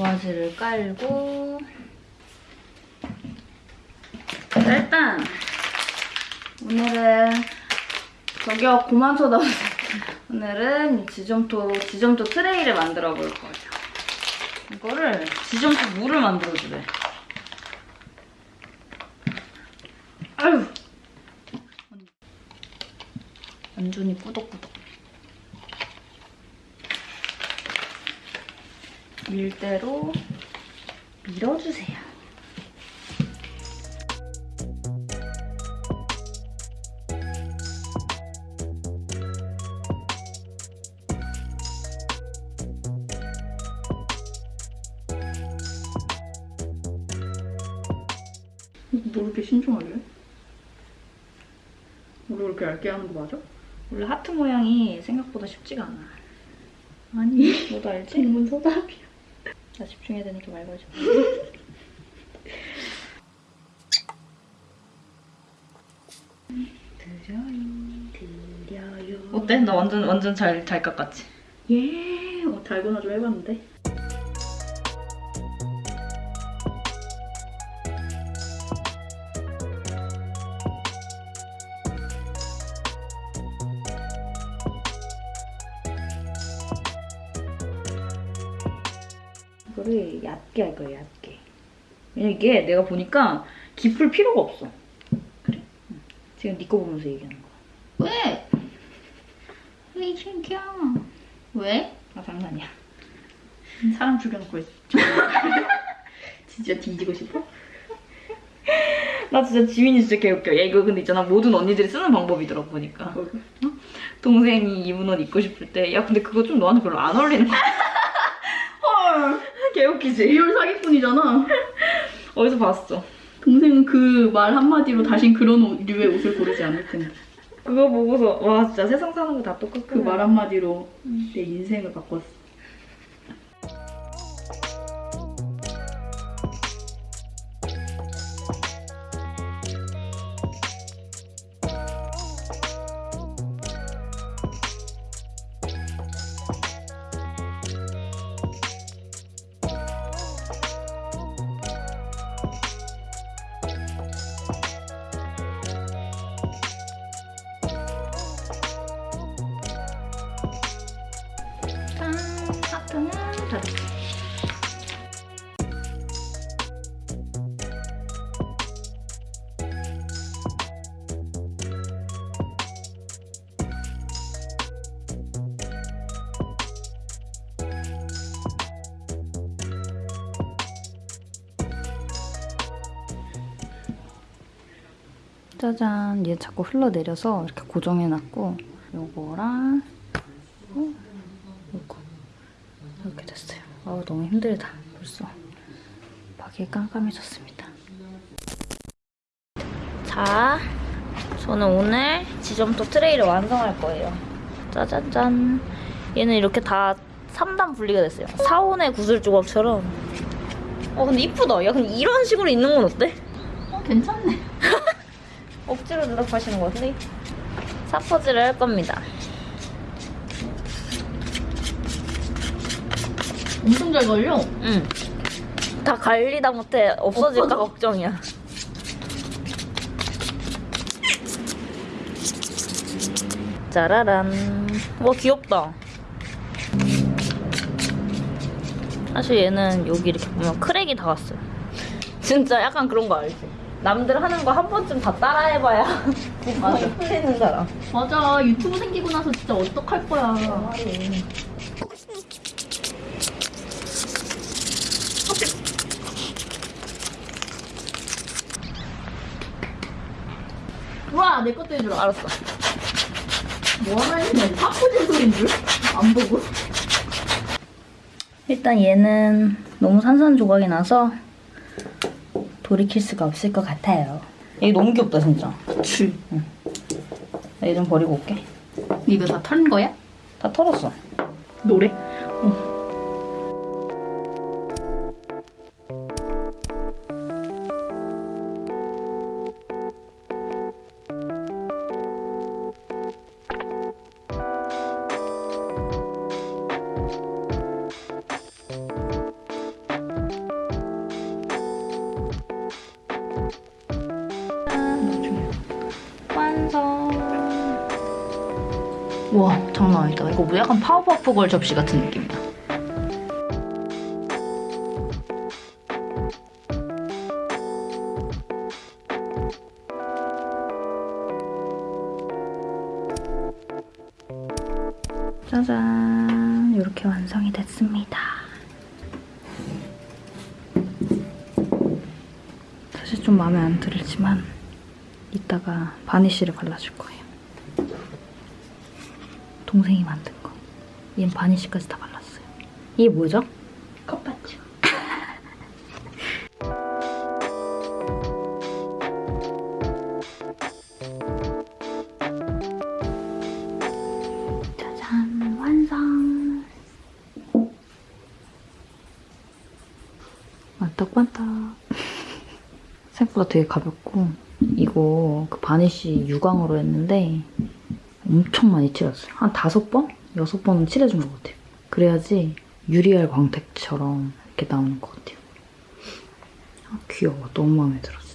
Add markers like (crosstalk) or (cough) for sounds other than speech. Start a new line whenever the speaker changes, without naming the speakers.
도화지를 깔고 자, 일단 오늘은 저기요 그만 쳐다보세요. (laughs) 오늘은 이 지점토 지점토 트레이를 만들어 볼 거예요. 이거를 지점토 물을 만들어 주래. 아유 완전히 꾸덕꾸덕. 밀대로 밀어주세요.
뭐 이렇게 신중하게? 우리 이렇게 얇게 하는 거 맞아?
원래 하트 모양이 생각보다 쉽지가 않아.
아니
너도 알지?
질문 소답이야
나 집중해야 되니까 말 걸지 마.
드려요 드려요
어때? 나 완전 완전 잘 잘 깎았지?
예 어, 달고나 좀 해봤는데
이거를 얇게 할 거야 얇게. 왜냐면 이게 내가 보니까 깊을 필요가 없어. 그래? 응. 지금 네거 보면서 얘기하는 거야.
왜? 왜 신기야 왜?
아 장난이야.
사람 죽여놓고 있어 (laughs) 진짜 뒤지고 싶어?
나 진짜 지민이 진짜 개웃겨. 야 이거 근데 있잖아 모든 언니들이 쓰는 방법이더라고 보니까.
뭐가?
동생이 입은 옷 입고 싶을 때 야 근데 그거 좀 너한테 별로 안 어울리는 거야. (laughs)
헐
개웃기지?
real 사기꾼이잖아 (laughs)
어디서 봤어?
동생은 그 말 한마디로 다신 그런 옷, 류의 옷을 고르지 않을 텐데
그거 보고서 와 진짜 세상 사는 거 다 똑같구나.
그 말 한마디로 내 인생을 바꿨어
짜잔 얘 자꾸 흘러내려서 이렇게 고정해놨고 요거랑 어? 이렇게 됐어요. 아 너무 힘들다. 벌써. 박이 깜깜해졌습니다. 자 저는 오늘 지점토 트레이를 완성할 거예요. 짜잔짠. 얘는 이렇게 다 3단 분리가 됐어요. 사원의 구슬 조각처럼. 어 근데 이쁘다. 야 근데 이런 식으로 있는 건 어때?
어, 괜찮네
억지로 대답하시는 것 같은데 사퍼질을 할 겁니다.
엄청 잘 걸려
응. 다 갈리다 못해 없어질까
없어져.
걱정이야. 짜라란. 와 귀엽다. 사실 얘는 여기 이렇게 보면 크랙이 다 왔어요. 진짜 약간 그런 거 알지? 남들 하는 거 한 번쯤 다 따라해봐야 (laughs) 맞아. 풀리는 사람.
맞아 유튜브 생기고 나서 진짜 어떡할 거야 와, 내 것도 해주라.
알았어.
뭐 하나 했네. 파쿠진 소리인 줄? 안 보고.
일단 얘는 너무 산산 조각이 나서 돌이킬 수가 없을 것 같아요. 얘 너무 귀엽다 진짜.
그치.
얘좀 버리고 올게.
이거 다턴 거야?
다 털었어.
노래?
와 장난 아니다. 이거 뭐 약간 파워퍼프 걸 접시 같은 느낌이야. 짜잔 이렇게 완성이 됐습니다. 사실 좀 마음에 안 들지만 이따가 바니쉬를 발라줄 거예요. 동생이 만든 거. 얘는 바니쉬까지 다 발랐어요. 이게
뭐죠? (laughs)
짜잔 완성. 반딱반딱. (laughs) 생각보다 되게 가볍고 이거 그 바니쉬 유광으로 했는데 엄청 많이 칠했어요. 한 다섯 번? 여섯 번은 칠해준 것 같아요. 그래야지 유리알 광택처럼 이렇게 나오는 것 같아요. 아, 귀여워. 너무 마음에 들었어.